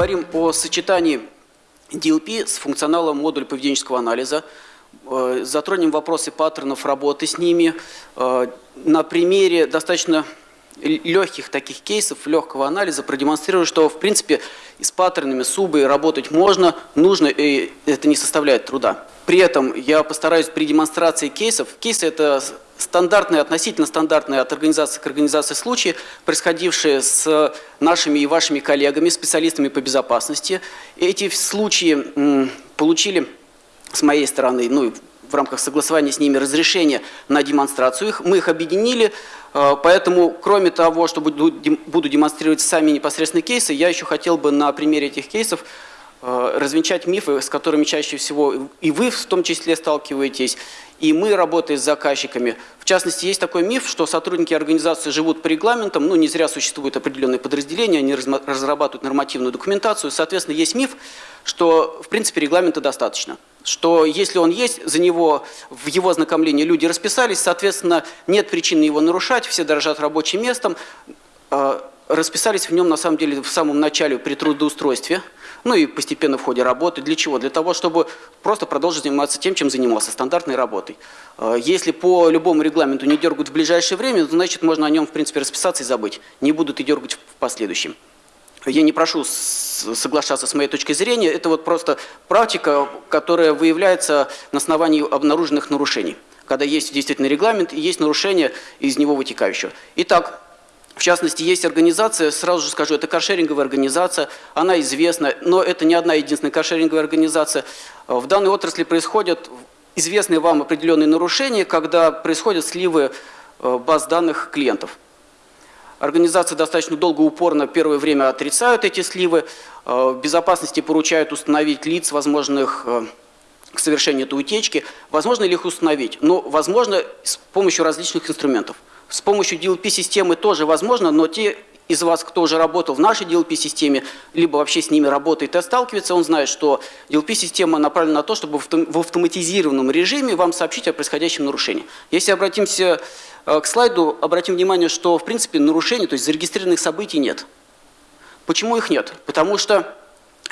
поговорим о сочетании DLP с функционалом модуля поведенческого анализа. Э, затронем вопросы паттернов работы с ними. Э, на примере достаточно легких таких кейсов, легкого анализа продемонстрирую, что в принципе с паттернами субы работать можно, нужно, и это не составляет труда. При этом я постараюсь при демонстрации кейсов, кейсы это стандартные, относительно стандартные от организации к организации случаи, происходившие с нашими и вашими коллегами, специалистами по безопасности. Эти случаи получили с моей стороны, ну, в рамках согласования с ними разрешение на демонстрацию их. Мы их объединили, э, поэтому кроме того, что буду демонстрировать сами непосредственные кейсы, я еще хотел бы на примере этих кейсов развенчать мифы, с которыми чаще всего и вы в том числе сталкиваетесь, и мы, работая с заказчиками. В частности, есть такой миф, что сотрудники организации живут по регламентам, ну не зря существуют определенные подразделения, они разрабатывают нормативную документацию, соответственно, есть миф, что в принципе регламента достаточно. Что если он есть, за него, в его ознакомлении люди расписались, соответственно, нет причины его нарушать, все дорожат рабочим местом, э, расписались в нем на самом деле в самом начале при трудоустройстве – ну и постепенно в ходе работы. Для чего? Для того, чтобы просто продолжить заниматься тем, чем занимался, стандартной работой. Э, если по любому регламенту не дергают в ближайшее время, то значит можно о нем в принципе расписаться и забыть. Не будут и дергать в последующем. Я не прошу соглашаться с моей точки зрения, это вот просто практика, которая выявляется на основании обнаруженных нарушений. Когда есть действительно регламент и есть нарушение из него вытекающего. Итак, в частности, есть организация, сразу же скажу, это каршеринговая организация, она известна, но это не одна единственная каршеринговая организация. В данной отрасли происходят известные вам определенные нарушения, когда происходят сливы э, баз данных клиентов. Организации достаточно долго, упорно первое время отрицают эти сливы, э, в безопасности поручают установить лиц, возможных э, к совершению этой утечки. Возможно ли их установить? Но ну, возможно с помощью различных инструментов. С помощью DLP-системы тоже возможно, но те из вас, кто уже работал в нашей DLP-системе, либо вообще с ними работает и сталкивается, он знает, что DLP-система направлена на то, чтобы в автоматизированном режиме вам сообщить о происходящем нарушении. Если обратимся э, к слайду, обратим внимание, что в принципе нарушений, то есть зарегистрированных событий нет. Почему их нет? Потому что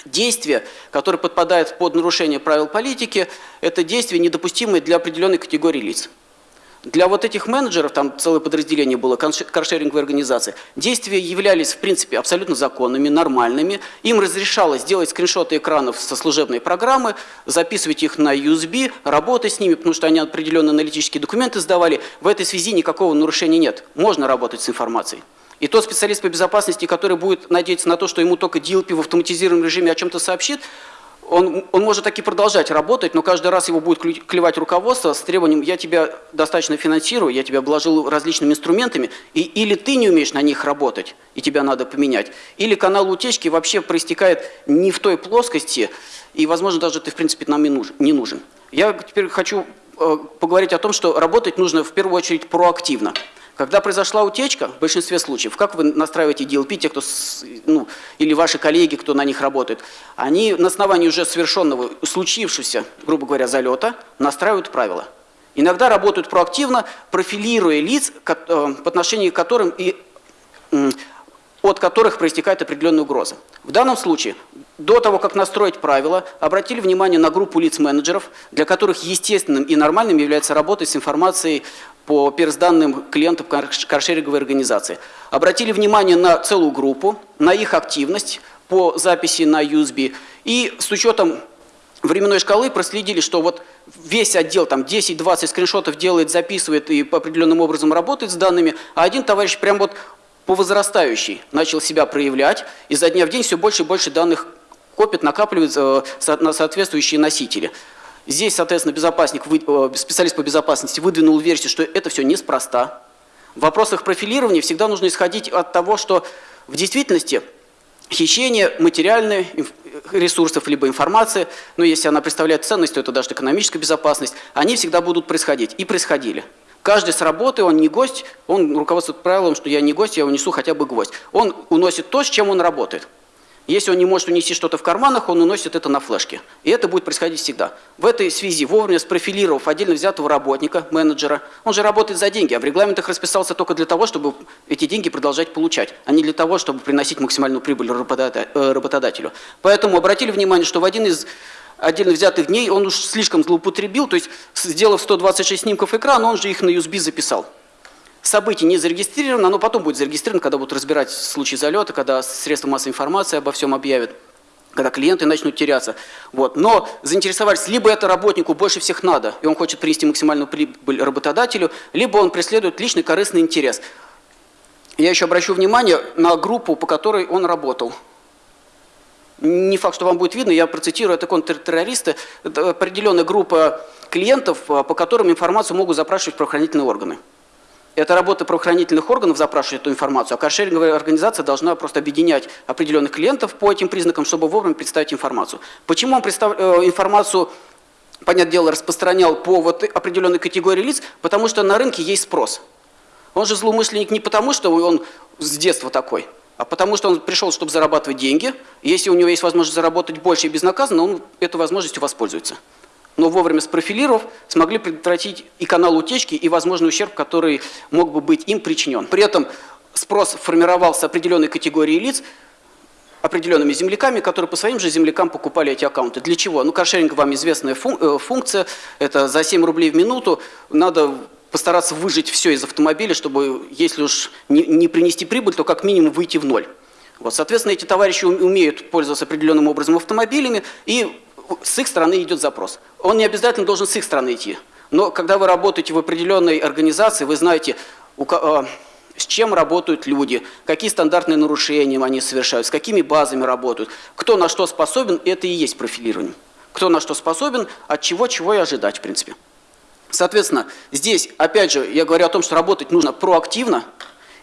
действия, которые подпадают под нарушение правил политики, это действия, недопустимые для определенной категории лиц. Для вот этих менеджеров, там целое подразделение было, каршеринговой организации, действия являлись, в принципе, абсолютно законными, нормальными. Им разрешалось делать скриншоты экранов со служебной программы, записывать их на USB, работать с ними, потому что они определенные аналитические документы сдавали. В этой связи никакого нарушения нет. Можно работать с информацией. И тот специалист по безопасности, который будет надеяться на то, что ему только DLP в автоматизированном режиме о чем-то сообщит, он, он может таки продолжать работать, но каждый раз его будет клевать руководство с требованием «я тебя достаточно финансирую, я тебя обложил различными инструментами, и, или ты не умеешь на них работать, и тебя надо поменять, или канал утечки вообще проистекает не в той плоскости, и, возможно, даже ты, в принципе, нам не нужен. Я теперь хочу э, поговорить о том, что работать нужно в первую очередь проактивно. Когда произошла утечка, в большинстве случаев, как вы настраиваете DLP, те, кто, ну, или ваши коллеги, кто на них работает, они на основании уже совершенного, случившегося, грубо говоря, залета, настраивают правила. Иногда работают проактивно, профилируя лиц, э, по отношению к которым и от которых проистекает определенная угроза. В данном случае, до того, как настроить правила, обратили внимание на группу лиц-менеджеров, для которых естественным и нормальным является работа с информацией по персданным клиентам каршеринговой организации. Обратили внимание на целую группу, на их активность по записи на USB и с учетом временной шкалы проследили, что вот весь отдел, там 10-20 скриншотов делает, записывает и по определенным образом работает с данными, а один товарищ прям вот по возрастающей начал себя проявлять, и за дня в день все больше и больше данных копит, накапливает э, на соответствующие носители. Здесь, соответственно, безопасник, э, специалист по безопасности выдвинул версию, что это все неспроста. В вопросах профилирования всегда нужно исходить от того, что в действительности хищение материальных ресурсов либо информации, но если она представляет ценность, то это даже экономическая безопасность, они всегда будут происходить и происходили. Каждый с работы, он не гость, он руководствует правилом, что я не гость, я унесу хотя бы гвоздь. Он уносит то, с чем он работает. Если он не может унести что-то в карманах, он уносит это на флешке. И это будет происходить всегда. В этой связи, вовремя спрофилировав отдельно взятого работника, менеджера, он же работает за деньги, а в регламентах расписался только для того, чтобы эти деньги продолжать получать, а не для того, чтобы приносить максимальную прибыль э, работодателю. Поэтому обратили внимание, что в один из отдельно взятых дней он уж слишком злоупотребил, то есть сделав 126 снимков экрана, он же их на USB записал событие не зарегистрировано, оно потом будет зарегистрировано, когда будут разбирать случаи залета, когда средства массовой информации обо всем объявят когда клиенты начнут теряться. Вот. Но заинтересовались, либо это работнику больше всех надо, и он хочет принести максимальную прибыль работодателю, либо он преследует личный корыстный интерес. Я еще обращу внимание на группу, по которой он работал. Не факт, что вам будет видно, я процитирую, это контртеррористы, это определенная группа клиентов, по которым информацию могут запрашивать правоохранительные органы. Это работа правоохранительных органов запрашивать эту информацию, а каршеринговая организация должна просто объединять определенных клиентов по этим признакам, чтобы вовремя представить информацию. Почему он представ... Э, информацию, понятное дело, распространял по вот определенной категории лиц? Потому что на рынке есть спрос. Он же злоумышленник не потому, что он с детства такой, а потому что он пришел, чтобы зарабатывать деньги. Если у него есть возможность заработать больше и безнаказанно, он этой возможностью воспользуется но вовремя спрофилировав, смогли предотвратить и канал утечки, и возможный ущерб, который мог бы быть им причинен. При этом спрос формировался определенной категории лиц, определенными земляками, которые по своим же землякам покупали эти аккаунты. Для чего? Ну, каршеринг вам известная э, функция, это за 7 рублей в минуту, надо постараться выжить все из автомобиля, чтобы, если уж не, не принести прибыль, то как минимум выйти в ноль. Вот, соответственно, эти товарищи умеют пользоваться определенным образом автомобилями и с их стороны идет запрос. Он не обязательно должен с их стороны идти. Но когда вы работаете в определенной организации, вы знаете, а, с чем работают люди, какие стандартные нарушения они совершают, с какими базами работают, кто на что способен, это и есть профилирование. Кто на что способен, от чего, чего и ожидать, в принципе. Соответственно, здесь, опять же, я говорю о том, что работать нужно проактивно,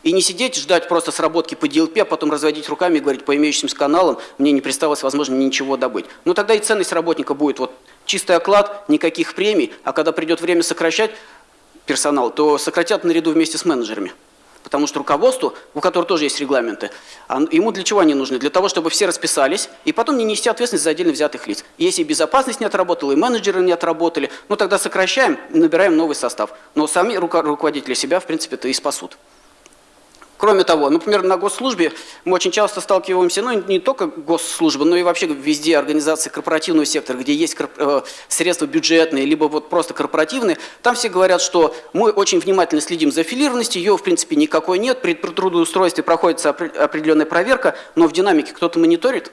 и не сидеть, ждать просто сработки по DLP, а потом разводить руками и говорить, по имеющимся каналам мне не представилось возможно ничего добыть. Но тогда и ценность работника будет вот чистый оклад, никаких премий, а когда придет время сокращать персонал, то сократят наряду вместе с менеджерами. Потому что руководству, у которого тоже есть регламенты, ему для чего они нужны? Для того, чтобы все расписались, и потом не нести ответственность за отдельно взятых лиц. Если безопасность не отработала, и менеджеры не отработали, ну тогда сокращаем, набираем новый состав. Но сами руководители себя, в принципе-то, и спасут. Кроме того, например, на госслужбе мы очень часто сталкиваемся, ну не только госслужба, но и вообще везде организации корпоративного сектора, где есть э, средства бюджетные, либо вот просто корпоративные, там все говорят, что мы очень внимательно следим за аффилированностью, ее в принципе никакой нет, при трудоустройстве проходится определенная проверка, но в динамике кто-то мониторит,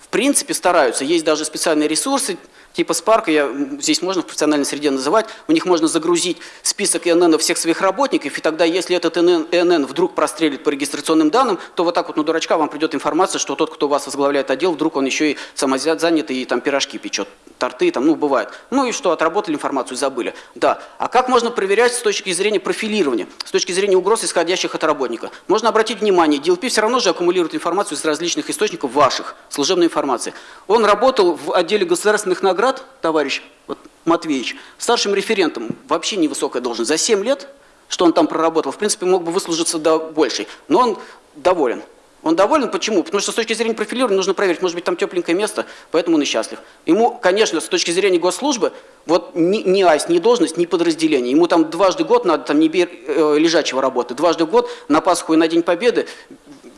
в принципе стараются, есть даже специальные ресурсы, типа Spark, я, здесь можно в профессиональной среде называть, у них можно загрузить список ИНН всех своих работников, и тогда, если этот ИНН, вдруг прострелит по регистрационным данным, то вот так вот на дурачка вам придет информация, что тот, кто вас возглавляет отдел, вдруг он еще и самозанятый и там пирожки печет, торты там, ну, бывает. Ну и что, отработали информацию, забыли. Да. А как можно проверять с точки зрения профилирования, с точки зрения угроз, исходящих от работника? Можно обратить внимание, DLP все равно же аккумулирует информацию из различных источников ваших, служебной информации. Он работал в отделе государственных наград, товарищ вот, Матвеевич, старшим референтом, вообще невысокая должность, за 7 лет, что он там проработал, в принципе, мог бы выслужиться до большей, но он доволен. Он доволен, почему? Потому что с точки зрения профилирования нужно проверить, может быть, там тепленькое место, поэтому он и счастлив. Ему, конечно, с точки зрения госслужбы, вот ни, ни АИС, ни должность, ни подразделение. Ему там дважды год надо там не бер, э, лежачего работы, дважды год на Пасху и на День Победы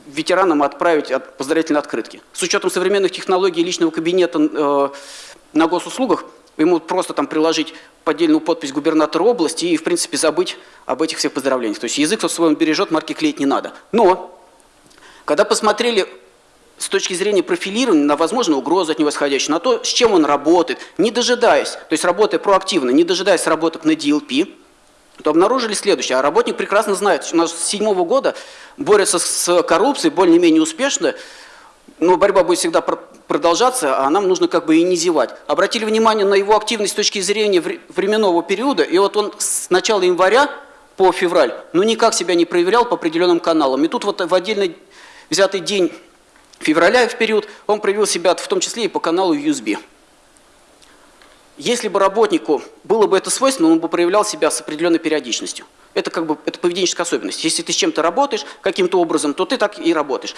ветеранам отправить от, поздравительные открытки. С учетом современных технологий личного кабинета э, на госуслугах, ему просто там приложить поддельную подпись губернатора области и, в принципе, забыть об этих всех поздравлениях. То есть язык в своем бережет, марки клеить не надо. Но, когда посмотрели с точки зрения профилирования на возможную угрозу от него исходящую, на то, с чем он работает, не дожидаясь, то есть работая проактивно, не дожидаясь работок на DLP, то обнаружили следующее. А работник прекрасно знает, что у нас с седьмого года борется с коррупцией более-менее успешно, но борьба будет всегда продолжаться, а нам нужно как бы и не зевать. Обратили внимание на его активность с точки зрения временного периода, и вот он с начала января по февраль, ну никак себя не проверял по определенным каналам. И тут вот в отдельный взятый день февраля в период он проявил себя в том числе и по каналу USB. Если бы работнику было бы это свойственно, он бы проявлял себя с определенной периодичностью. Это как бы это поведенческая особенность. Если ты с чем-то работаешь каким-то образом, то ты так и работаешь.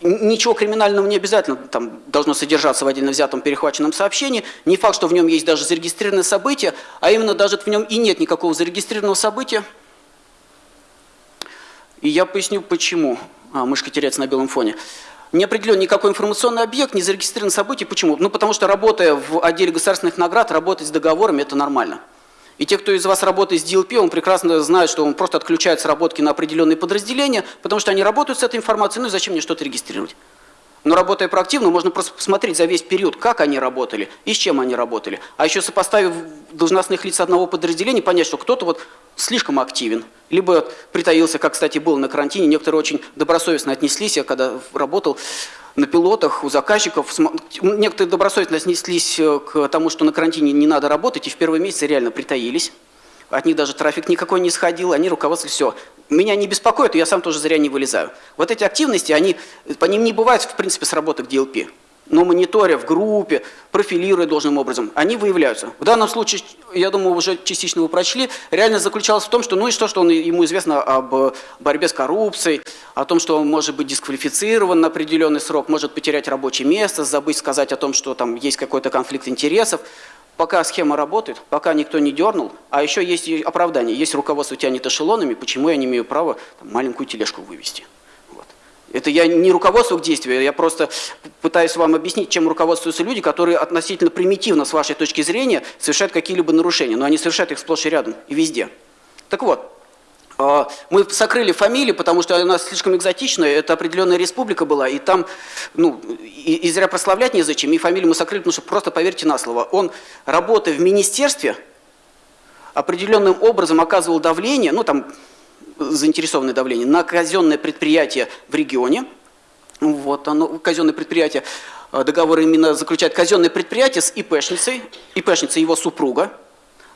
Ничего криминального не обязательно там, должно содержаться в отдельно взятом перехваченном сообщении. Не факт, что в нем есть даже зарегистрированное событие, а именно даже в нем и нет никакого зарегистрированного события. И я поясню, почему. А, мышка теряется на белом фоне. Не определен никакой информационный объект, не зарегистрирован событие. Почему? Ну, потому что работая в отделе государственных наград, работать с договорами – это нормально. И те, кто из вас работает с DLP, он прекрасно знает, что он просто отключает сработки на определенные подразделения, потому что они работают с этой информацией, ну и зачем мне что-то регистрировать? Но работая проактивно, можно просто посмотреть за весь период, как они работали и с чем они работали. А еще сопоставив должностных лиц одного подразделения, понять, что кто-то вот слишком активен, либо притаился, как, кстати, было на карантине. Некоторые очень добросовестно отнеслись, я когда работал на пилотах, у заказчиков. Некоторые добросовестно отнеслись э, к тому, что на карантине не надо работать, и в первые месяцы реально притаились. От них даже трафик никакой не сходил, они руководствовали все. Меня не беспокоит, я сам тоже зря не вылезаю. Вот эти активности, они, по ним не бывает, в принципе, сработок DLP но мониторя в группе, профилируя должным образом, они выявляются. В данном случае, я думаю, уже частично вы прочли, реально заключалось в том, что ну и что, что он, ему известно об борьбе с коррупцией, о том, что он может быть дисквалифицирован на определенный срок, может потерять рабочее место, забыть сказать о том, что там есть какой-то конфликт интересов. Пока схема работает, пока никто не дернул, а еще есть оправдание, есть руководство тянет эшелонами, почему я не имею права там, маленькую тележку вывести. Это я не руководство к действию, я просто пытаюсь вам объяснить, чем руководствуются люди, которые относительно примитивно, с вашей точки зрения, совершают какие-либо нарушения, но они совершают их сплошь и рядом, и везде. Так вот, мы сокрыли фамилии, потому что она слишком экзотичная, это определенная республика была, и там, ну, и, и зря прославлять незачем, и фамилию мы сокрыли, потому что просто поверьте на слово, он, работая в министерстве, определенным образом оказывал давление, ну, там, заинтересованное давление на казенное предприятие в регионе. Вот оно, казенное предприятие, договор именно заключает казенное предприятие с ИПшницей, ИПшница его супруга.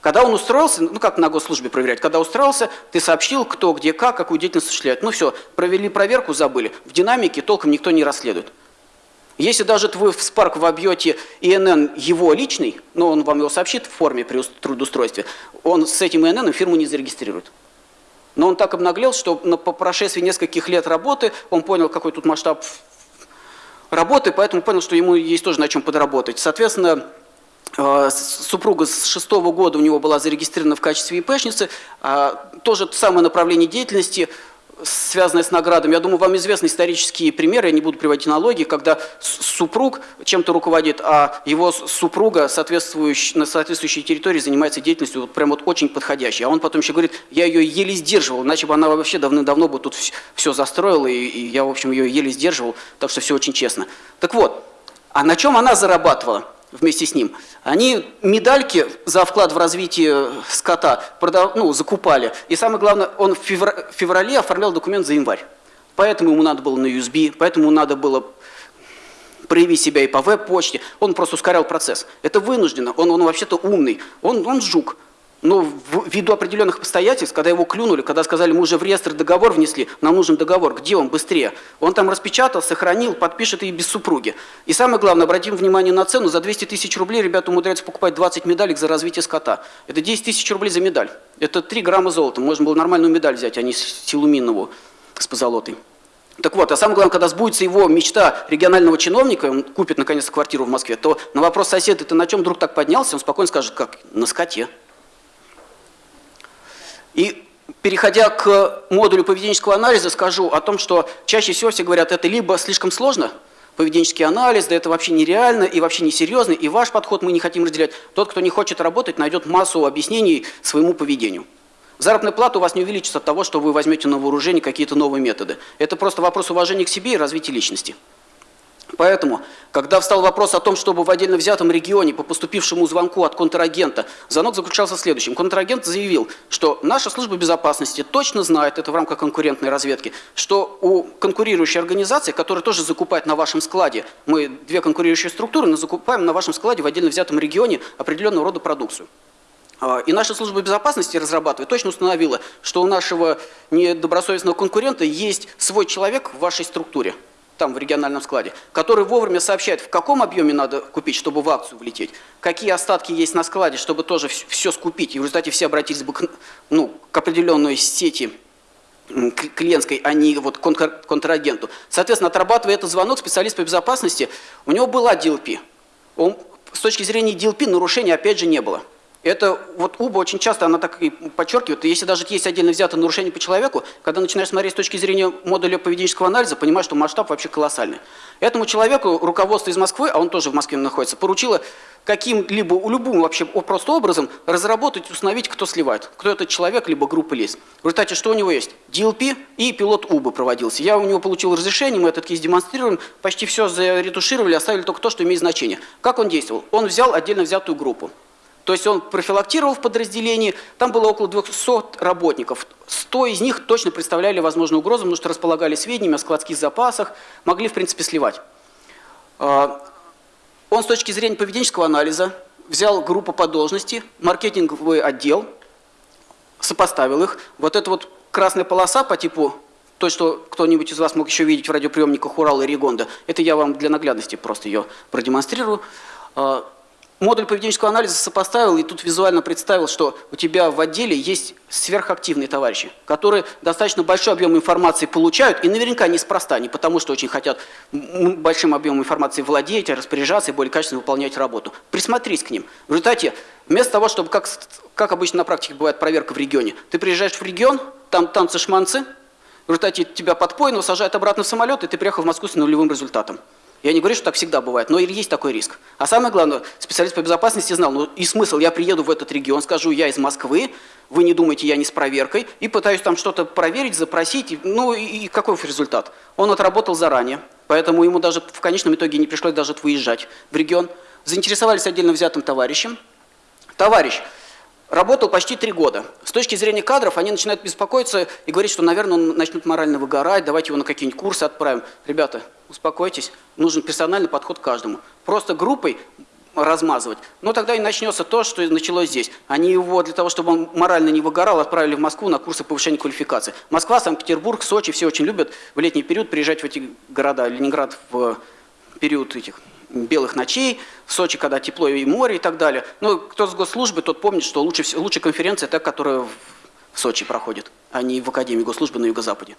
Когда он устроился, ну как на госслужбе проверять, когда устроился, ты сообщил, кто, где, как, какую деятельность осуществляет. Ну все, провели проверку, забыли. В динамике толком никто не расследует. Если даже вы в Spark вобьете ИНН его личный, но он вам его сообщит в форме при трудоустройстве, он с этим ИНН фирму не зарегистрирует. Но он так обнаглел, что по прошествии нескольких лет работы он понял, какой тут масштаб работы, поэтому понял, что ему есть тоже на чем подработать. Соответственно, супруга с шестого года у него была зарегистрирована в качестве ИПшницы, а тоже самое направление деятельности – связанное с наградами. Я думаю, вам известны исторические примеры, я не буду приводить аналогии, когда супруг чем-то руководит, а его супруга на соответствующей территории занимается деятельностью вот прям вот очень подходящей. А он потом еще говорит, я ее еле сдерживал, иначе бы она вообще давно-давно бы тут все застроила, и, и я, в общем, ее еле сдерживал, так что все очень честно. Так вот, а на чем она зарабатывала? Вместе с ним, они медальки за вклад в развитие скота продав, ну, закупали. И самое главное, он в феврале оформлял документ за январь. Поэтому ему надо было на USB, поэтому надо было проявить себя и по веб-почте. Он просто ускорял процесс. Это вынуждено. Он, он вообще-то умный. Он, он жук. Но ввиду определенных обстоятельств, когда его клюнули, когда сказали, мы уже в реестр договор внесли, нам нужен договор, где он быстрее? Он там распечатал, сохранил, подпишет и без супруги. И самое главное, обратим внимание на цену, за 200 тысяч рублей ребята умудряются покупать 20 медалек за развитие скота. Это 10 тысяч рублей за медаль. Это 3 грамма золота. Можно было нормальную медаль взять, а не силуминовую с позолотой. Так вот, а самое главное, когда сбудется его мечта регионального чиновника, он купит наконец квартиру в Москве, то на вопрос соседа, ты на чем вдруг так поднялся, он спокойно скажет, как, на скоте. И переходя к модулю поведенческого анализа, скажу о том, что чаще всего все говорят, это либо слишком сложно, поведенческий анализ, да это вообще нереально и вообще несерьезно, и ваш подход мы не хотим разделять. Тот, кто не хочет работать, найдет массу объяснений своему поведению. Заработная плата у вас не увеличится от того, что вы возьмете на вооружение какие-то новые методы. Это просто вопрос уважения к себе и развития личности. Поэтому, когда встал вопрос о том, чтобы в отдельно взятом регионе по поступившему звонку от контрагента, звонок заключался в следующем. Контрагент заявил, что наша служба безопасности точно знает, это в рамках конкурентной разведки, что у конкурирующей организации, которая тоже закупает на вашем складе, мы две конкурирующие структуры, но закупаем на вашем складе в отдельно взятом регионе определенного рода продукцию. А, и наша служба безопасности разрабатывает, точно установила, что у нашего недобросовестного конкурента есть свой человек в вашей структуре там в региональном складе, который вовремя сообщает, в каком объеме надо купить, чтобы в акцию влететь, какие остатки есть на складе, чтобы тоже все скупить. И в результате все обратились бы к, ну, к определенной сети клиентской, а не вот контрагенту. Соответственно, отрабатывая этот звонок, специалист по безопасности, у него была DLP. Он, с точки зрения DLP нарушения опять же не было. Это вот УБА очень часто, она так и подчеркивает, если даже есть отдельно взятое нарушение по человеку, когда начинаешь смотреть с точки зрения модуля поведенческого анализа, понимаешь, что масштаб вообще колоссальный. Этому человеку руководство из Москвы, а он тоже в Москве находится, поручило каким-либо, любым вообще просто образом разработать, установить, кто сливает, кто этот человек, либо группа лиц. В результате что у него есть? DLP и пилот УБА проводился. Я у него получил разрешение, мы этот кейс демонстрируем, почти все заретушировали, оставили только то, что имеет значение. Как он действовал? Он взял отдельно взятую группу. То есть он профилактировал в подразделении, там было около 200 работников. 100 из них точно представляли возможную угрозу, потому что располагали сведениями о складских запасах, могли в принципе сливать. А, он с точки зрения поведенческого анализа взял группу по должности, маркетинговый отдел, сопоставил их. Вот эта вот красная полоса по типу то, что кто-нибудь из вас мог еще видеть в радиоприемниках Урала и Ригонда, это я вам для наглядности просто ее продемонстрирую. Модуль поведенческого анализа сопоставил и тут визуально представил, что у тебя в отделе есть сверхактивные товарищи, которые достаточно большой объем информации получают, и наверняка неспроста, не потому что очень хотят большим объемом информации владеть, распоряжаться и более качественно выполнять работу. Присмотрись к ним. В результате, вместо того, чтобы, как, как обычно на практике бывает проверка в регионе, ты приезжаешь в регион, там танцы-шманцы, в результате тебя подпойно сажают обратно в самолет, и ты приехал в Москву с нулевым результатом. Я не говорю, что так всегда бывает, но есть такой риск. А самое главное, специалист по безопасности знал, ну и смысл, я приеду в этот регион, скажу, я из Москвы, вы не думаете, я не с проверкой, и пытаюсь там что-то проверить, запросить, ну и, и какой результат? Он отработал заранее, поэтому ему даже в конечном итоге не пришлось даже выезжать в регион. Заинтересовались отдельно взятым товарищем. Товарищ работал почти три года. С точки зрения кадров они начинают беспокоиться и говорить, что, наверное, он начнет морально выгорать, давайте его на какие-нибудь курсы отправим. Ребята, успокойтесь, нужен персональный подход к каждому. Просто группой размазывать. Но тогда и начнется то, что началось здесь. Они его для того, чтобы он морально не выгорал, отправили в Москву на курсы повышения квалификации. Москва, Санкт-Петербург, Сочи все очень любят в летний период приезжать в эти города. Ленинград в период этих белых ночей, в Сочи, когда тепло и море и так далее. Но кто с госслужбы, тот помнит, что лучше, лучше конференция та, которая в Сочи проходит, а не в Академии госслужбы на Юго-Западе.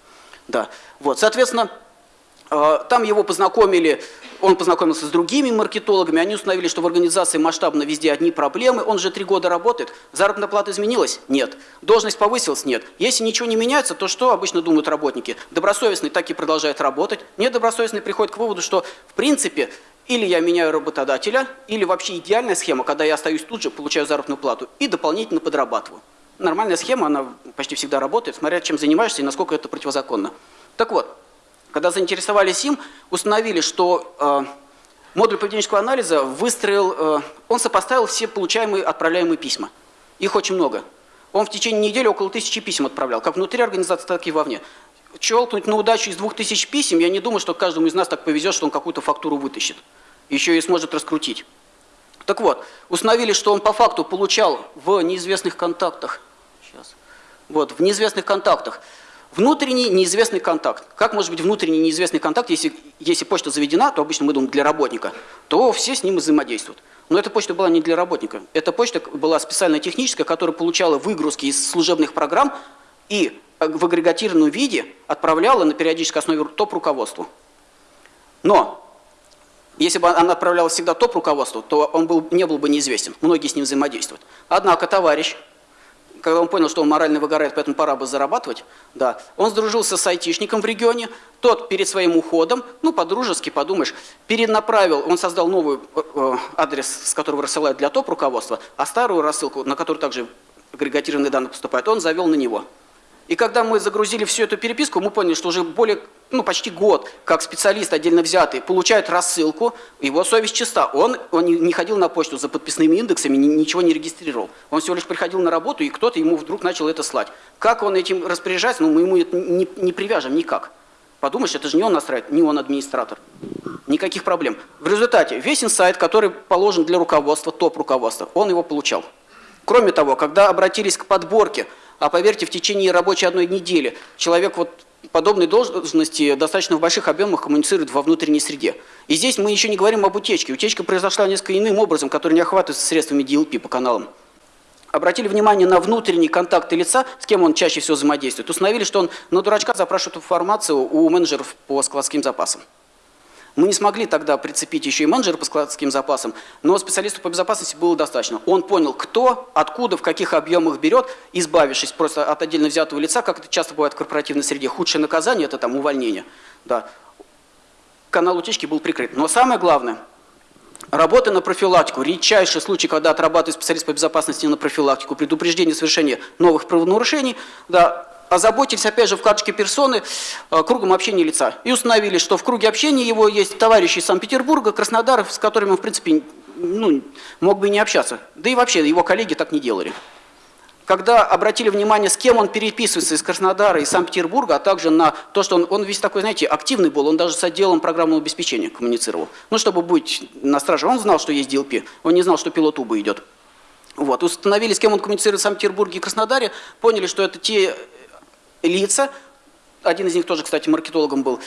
Да. Вот. Соответственно, э, там его познакомили, он познакомился с другими маркетологами, они установили, что в организации масштабно везде одни проблемы, он же три года работает, заработная плата изменилась? Нет. Должность повысилась? Нет. Если ничего не меняется, то что обычно думают работники? Добросовестный так и продолжает работать, недобросовестный приходит к выводу, что в принципе или я меняю работодателя, или вообще идеальная схема, когда я остаюсь тут же, получаю заработную плату и дополнительно подрабатываю. Нормальная схема, она почти всегда работает, смотря чем занимаешься и насколько это противозаконно. Так вот, когда заинтересовались им, установили, что э, модуль поведенческого анализа выстроил, э, он сопоставил все получаемые отправляемые письма. Их очень много. Он в течение недели около тысячи писем отправлял, как внутри организации, так и вовне щелкнуть на удачу из двух тысяч писем, я не думаю, что каждому из нас так повезет, что он какую-то фактуру вытащит. Еще и сможет раскрутить. Так вот, установили, что он по факту получал в неизвестных контактах. Сейчас. Вот, в неизвестных контактах. Внутренний неизвестный контакт. Как может быть внутренний неизвестный контакт, если, если почта заведена, то обычно мы думаем для работника, то все с ним взаимодействуют. Но эта почта была не для работника. Эта почта была специально техническая, которая получала выгрузки из служебных программ и в агрегатированном виде отправляла на периодической основе топ-руководству. Но если бы она отправляла всегда топ-руководству, то он был, не был бы неизвестен. Многие с ним взаимодействуют. Однако товарищ, когда он понял, что он морально выгорает, поэтому пора бы зарабатывать, да, он сдружился с айтишником в регионе, тот перед своим уходом, ну, по-дружески, подумаешь, перенаправил, он создал новый э, э адрес, с которого рассылают для топ-руководства, а старую рассылку, на которую также агрегатированные данные поступают, он завел на него. И когда мы загрузили всю эту переписку, мы поняли, что уже более, ну, почти год, как специалист отдельно взятый, получает рассылку, его совесть чиста. Он, он не ходил на почту за подписными индексами, ничего не регистрировал. Он всего лишь приходил на работу, и кто-то ему вдруг начал это слать. Как он этим распоряжается, ну, мы ему это не, не привяжем никак. Подумаешь, это же не он настраивает, не он администратор. Никаких проблем. В результате весь инсайт, который положен для руководства, топ-руководства, он его получал. Кроме того, когда обратились к подборке, а поверьте, в течение рабочей одной недели человек вот подобной должности достаточно в больших объемах коммуницирует во внутренней среде. И здесь мы еще не говорим об утечке. Утечка произошла несколько иным образом, который не охватывается средствами DLP по каналам. обратили внимание на внутренние контакты лица, с кем он чаще всего взаимодействует. Установили, что он на дурачка запрашивает информацию у менеджеров по складским запасам. Мы не смогли тогда прицепить еще и менеджера по складским запасам, но специалисту по безопасности было достаточно. Он понял, кто, откуда, в каких объемах берет, избавившись просто от отдельно взятого лица, как это часто бывает в корпоративной среде. Худшее наказание – это там увольнение. Да. Канал утечки был прикрыт. Но самое главное – Работа на профилактику. Редчайший случай, когда отрабатывает специалист по безопасности на профилактику, предупреждение совершения новых правонарушений, да, озаботились, опять же, в карточке персоны э, кругом общения лица. И установили, что в круге общения его есть товарищи из Санкт-Петербурга, Краснодара, с которыми он, в принципе, ну, мог бы и не общаться. Да и вообще, его коллеги так не делали. Когда обратили внимание, с кем он переписывается из Краснодара и Санкт-Петербурга, а также на то, что он, он весь такой, знаете, активный был, он даже с отделом программного обеспечения коммуницировал. Ну, чтобы быть на страже, он знал, что есть DLP, он не знал, что пилот УБА идет. Вот. Установили, с кем он коммуницирует в Санкт-Петербурге и Краснодаре, поняли, что это те лица, один из них тоже, кстати, маркетологом был,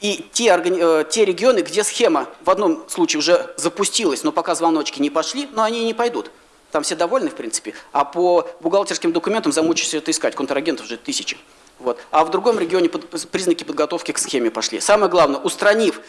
и те, э, те регионы, где схема в одном случае уже запустилась, но пока звоночки не пошли, но они не пойдут. Там все довольны, в принципе, а по бухгалтерским документам замучишься это искать, контрагентов уже тысячи. Вот. А в другом регионе под, признаки подготовки к схеме пошли. Самое главное, устранив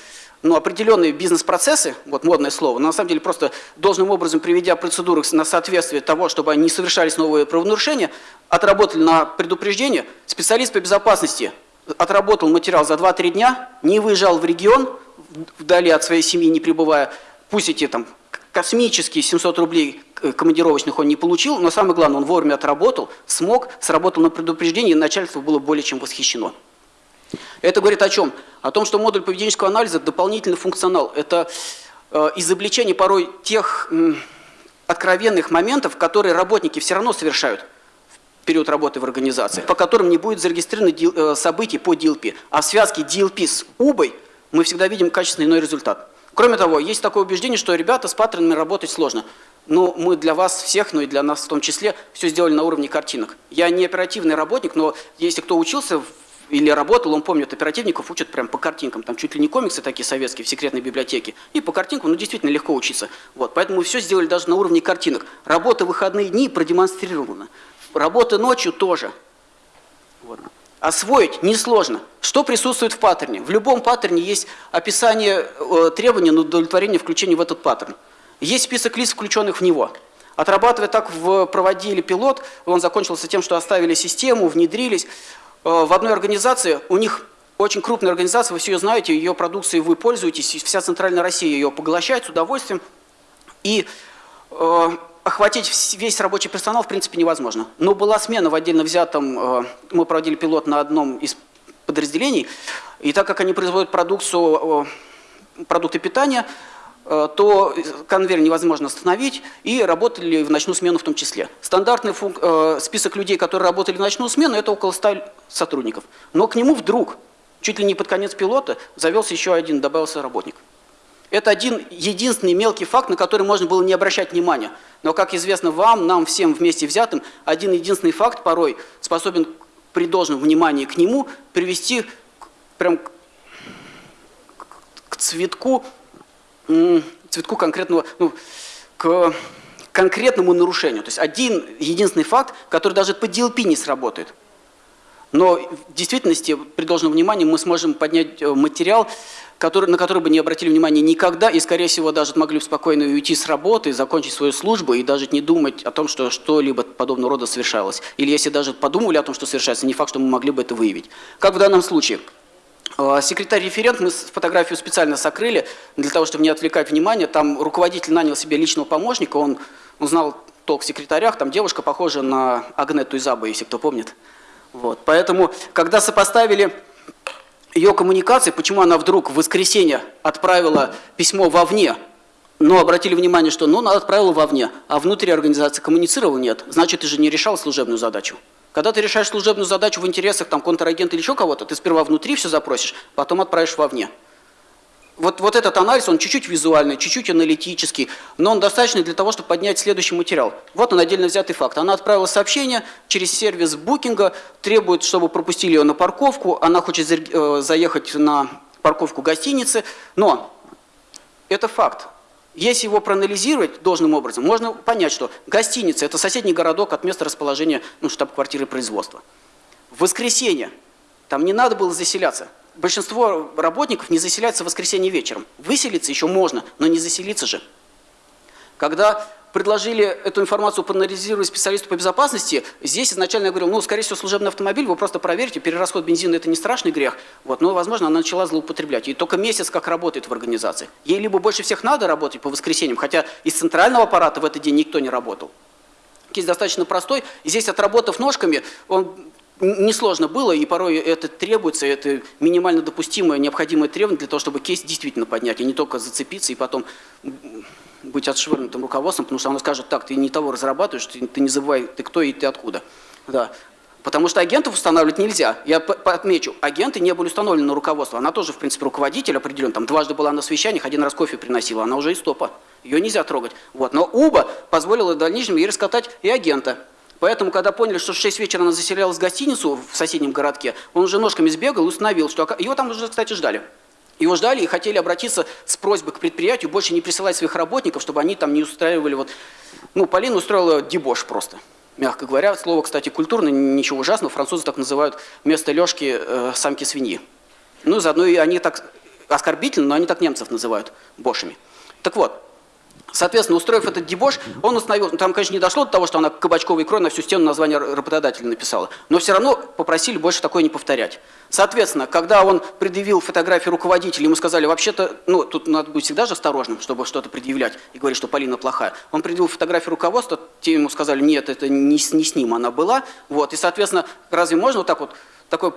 ну, определенные бизнес-процессы, вот модное слово, но на самом деле просто должным образом приведя процедуры на соответствие того, чтобы не совершались новые правонарушения, отработали на предупреждение, специалист по безопасности отработал материал за 2-3 дня, не выезжал в регион, вдали от своей семьи не пребывая, пусть эти там космические 700 рублей командировочных он не получил, но самое главное, он вовремя отработал, смог, сработал на предупреждение, и начальство было более чем восхищено. Это говорит о чем? О том, что модуль поведенческого анализа – дополнительный функционал. Это э, изобличение порой тех э, откровенных моментов, которые работники все равно совершают в период работы в организации, по которым не будет зарегистрировано э, событий по DLP. А в связке DLP с УБой мы всегда видим качественный иной результат. Кроме того, есть такое убеждение, что ребята с паттернами работать сложно. Но мы для вас всех, ну и для нас в том числе, все сделали на уровне картинок. Я не оперативный работник, но если кто учился или работал, он помнит, оперативников учат прям по картинкам. Там чуть ли не комиксы такие советские в секретной библиотеке. И по картинкам, ну действительно легко учиться. Вот, поэтому мы все сделали даже на уровне картинок. Работа выходные дни продемонстрирована. Работа ночью тоже. Вот. Освоить несложно. Что присутствует в паттерне? В любом паттерне есть описание э, требования на удовлетворение включения в этот паттерн. Есть список лиц, включенных в него. Отрабатывая так в проводили пилот, он закончился тем, что оставили систему, внедрились. Э, в одной организации, у них очень крупная организация, вы все ее знаете, ее продукцией вы пользуетесь, вся центральная Россия ее поглощает с удовольствием. И э, охватить весь рабочий персонал в принципе невозможно. Но была смена в отдельно взятом, э, мы проводили пилот на одном из подразделений, и так как они производят продукцию, э, продукты питания, то конвейер невозможно остановить, и работали в ночную смену в том числе. Стандартный э, список людей, которые работали в ночную смену, это около 100 сотрудников. Но к нему вдруг, чуть ли не под конец пилота, завелся еще один, добавился работник. Это один единственный мелкий факт, на который можно было не обращать внимания. Но, как известно вам, нам всем вместе взятым, один единственный факт порой способен при должном внимании к нему привести прям к цветку цветку конкретного, ну, к конкретному нарушению. То есть один единственный факт, который даже по DLP не сработает. Но в действительности, при должном внимании, мы сможем поднять э, материал, который, на который бы не обратили внимания никогда, и, скорее всего, даже могли бы спокойно уйти с работы, закончить свою службу и даже не думать о том, что что-либо подобного рода совершалось. Или если даже подумали о том, что совершается, не факт, что мы могли бы это выявить. Как в данном случае. А, секретарь-референт мы фотографию специально сокрыли, для того, чтобы не отвлекать внимание. Там руководитель нанял себе личного помощника, он, он знал толк в секретарях, там девушка похожа на Агнету Изабу, если кто помнит. Вот. Поэтому, когда сопоставили ее коммуникации, почему она вдруг в воскресенье отправила письмо вовне, но обратили внимание, что ну, она отправила вовне, а внутри организации коммуницировала нет, значит, ты же не решал служебную задачу. Когда ты решаешь служебную задачу в интересах там, контрагента или еще кого-то, ты сперва внутри все запросишь, потом отправишь вовне. Вот, вот этот анализ, он чуть-чуть визуальный, чуть-чуть аналитический, но он достаточный для того, чтобы поднять следующий материал. Вот он отдельно взятый факт. Она отправила сообщение через сервис букинга, требует, чтобы пропустили ее на парковку, она хочет э, заехать на парковку гостиницы, но это факт. Если его проанализировать должным образом, можно понять, что гостиница – это соседний городок от места расположения ну, штаб-квартиры производства. В воскресенье там не надо было заселяться. Большинство работников не заселяются в воскресенье вечером. Выселиться еще можно, но не заселиться же. Когда предложили эту информацию проанализировать специалисту по безопасности, здесь изначально я говорил, ну, скорее всего, служебный автомобиль, вы просто проверьте, перерасход бензина – это не страшный грех, вот, но, возможно, она начала злоупотреблять. И только месяц как работает в организации. Ей либо больше всех надо работать по воскресеньям, хотя из центрального аппарата в этот день никто не работал. Кейс достаточно простой, и здесь, отработав ножками, он несложно было, и порой это требуется, это минимально допустимое, необходимое требование для того, чтобы кейс действительно поднять, а не только зацепиться и потом быть отшвырнутым руководством, потому что оно скажет, так, ты не того разрабатываешь, ты, ты не забывай, ты кто и ты откуда. Да. Потому что агентов устанавливать нельзя. Я отмечу, агенты не были установлены на руководство. Она тоже, в принципе, руководитель определен. Там дважды была на совещаниях, один раз кофе приносила, она уже из топа. Ее нельзя трогать. Вот. Но УБА позволила в дальнейшем ей раскатать и агента. Поэтому, когда поняли, что в 6 вечера она заселялась в гостиницу в соседнем городке, он уже ножками сбегал и установил, что его там уже, кстати, ждали. Его ждали и хотели обратиться с просьбой к предприятию больше не присылать своих работников, чтобы они там не устраивали вот... Ну, Полина устроила дебош просто, мягко говоря. Слово, кстати, культурно, ничего ужасного. Французы так называют вместо лёжки э, самки свиньи. Ну, заодно и они так оскорбительно, но они так немцев называют бошами. Так вот, Соответственно, устроив этот дебош, он установил, там, конечно, не дошло до того, что она кабачковой икрой на всю стену название работодателя написала, но все равно попросили больше такое не повторять. Соответственно, когда он предъявил фотографии руководителя, ему сказали, вообще-то, ну, тут надо быть всегда же осторожным, чтобы что-то предъявлять и говорить, что Полина плохая. Он предъявил фотографию руководства, те ему сказали, нет, это не, не с ним она была. Вот, и, соответственно, разве можно вот так вот, такой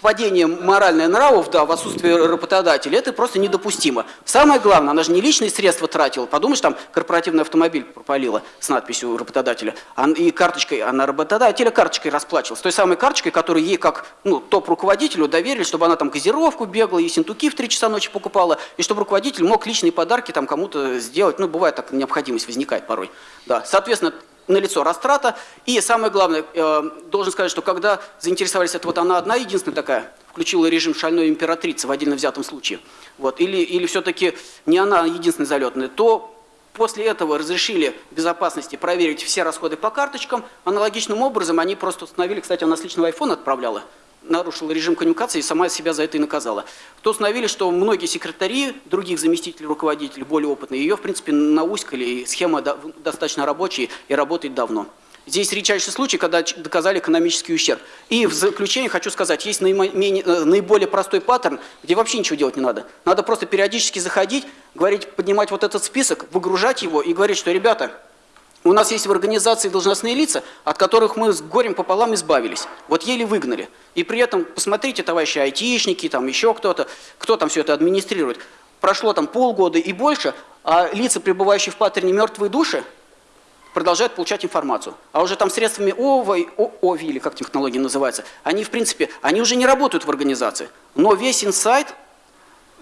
падение моральных нравов да, в отсутствии работодателя, это просто недопустимо. Самое главное, она же не личные средства тратила. Подумаешь, там корпоративный автомобиль пропалила с надписью работодателя. И карточкой, она работодателя карточкой расплачивалась. Той самой карточкой, которую ей как ну, топ-руководителю доверили, чтобы она там газировку бегала, и синтуки в 3 часа ночи покупала, и чтобы руководитель мог личные подарки там кому-то сделать. Ну, бывает так, необходимость возникает порой. Да. Соответственно, налицо растрата. И самое главное, э, должен сказать, что когда заинтересовались, это вот она одна единственная такая, включила режим шальной императрицы в отдельно взятом случае, вот, или, или все-таки не она единственная залетная, то после этого разрешили безопасности проверить все расходы по карточкам. Аналогичным образом они просто установили, кстати, она с личного айфона отправляла, нарушила режим коммуникации и сама себя за это и наказала. То установили, что многие секретари, других заместителей руководителей, более опытные, ее, в принципе, науськали, и схема достаточно рабочая и работает давно. Здесь редчайший случай, когда доказали экономический ущерб. И в заключение хочу сказать, есть э, наиболее простой паттерн, где вообще ничего делать не надо. Надо просто периодически заходить, говорить, поднимать вот этот список, выгружать его и говорить, что, ребята, у нас есть в организации должностные лица, от которых мы с горем пополам избавились. Вот еле выгнали. И при этом, посмотрите, товарищи айтишники, там еще кто-то, кто там все это администрирует. Прошло там полгода и больше, а лица, пребывающие в паттерне мертвые души, продолжают получать информацию. А уже там средствами ОВИ, ОВИ, или как технология называется, они, в принципе, они уже не работают в организации. Но весь инсайт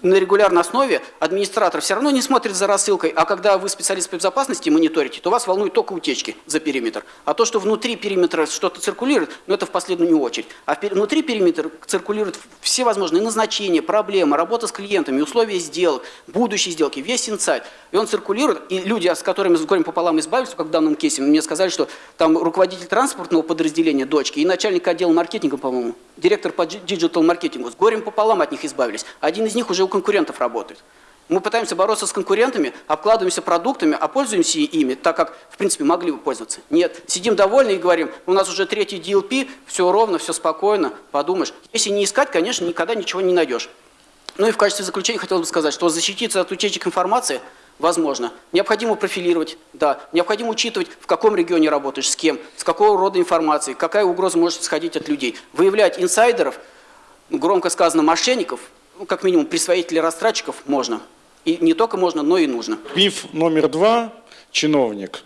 на регулярной основе администратор все равно не смотрит за рассылкой, а когда вы специалист по безопасности мониторите, то вас волнуют только утечки за периметр. А то, что внутри периметра что-то циркулирует, ну это в последнюю очередь. А внутри периметра циркулируют все возможные назначения, проблемы, работа с клиентами, условия сделок, будущие сделки, весь инсайт. И он циркулирует, и люди, с которыми с горем пополам избавились, как в данном кейсе, мне сказали, что там руководитель транспортного подразделения дочки и начальник отдела маркетинга, по-моему, директор по диджитал-маркетингу, с горем пополам от них избавились. Один из них уже конкурентов работает. Мы пытаемся бороться с конкурентами, обкладываемся продуктами, а пользуемся ими, так как, в принципе, могли бы пользоваться. Нет, сидим довольны и говорим, у нас уже третий DLP, все ровно, все спокойно, подумаешь. Если не искать, конечно, никогда ничего не найдешь. Ну и в качестве заключения хотел бы сказать, что защититься от утечек информации возможно. Необходимо профилировать, да, необходимо учитывать, в каком регионе работаешь, с кем, с какого рода информации, какая угроза может сходить от людей. Выявлять инсайдеров, громко сказано, мошенников – ну, как минимум, присвоителей растратчиков можно. И не только можно, но и нужно. Миф номер два. Чиновник.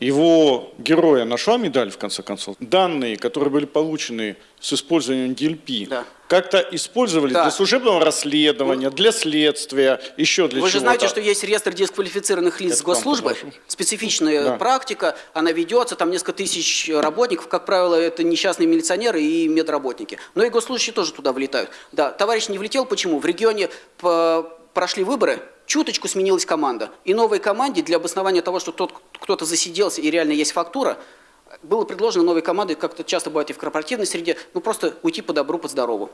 Его героя нашла медаль, в конце концов. Данные, которые были получены с использованием DLP, да. как-то использовались да. для служебного расследования, для следствия, еще для чего-то. Вы же знаете, что есть реестр дисквалифицированных лиц Это госслужбы, специфичная да. практика, она ведется, там несколько тысяч работников, как правило, это несчастные милиционеры и медработники. Но и госслужащие тоже туда влетают. Да, товарищ не влетел, почему? В регионе прошли выборы, чуточку сменилась команда. И новой команде для обоснования того, что тот кто-то засиделся и реально есть фактура, было предложено новой командой, как это часто бывает и в корпоративной среде, ну просто уйти по добру, по здорову.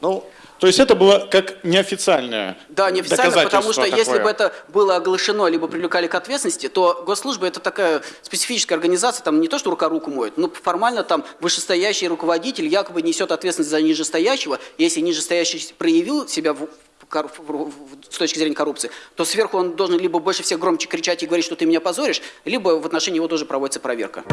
Ну, то есть это было как неофициальное Да, неофициально, потому что такое. если бы это было оглашено, либо привлекали к ответственности, то госслужба это такая специфическая организация, там не то, что рука руку моет, но формально там вышестоящий руководитель якобы несет ответственность за нижестоящего, если нижестоящий проявил себя в, с точки зрения коррупции, то сверху он должен либо больше всех громче кричать и говорить, что ты меня позоришь, либо в отношении его тоже проводится проверка.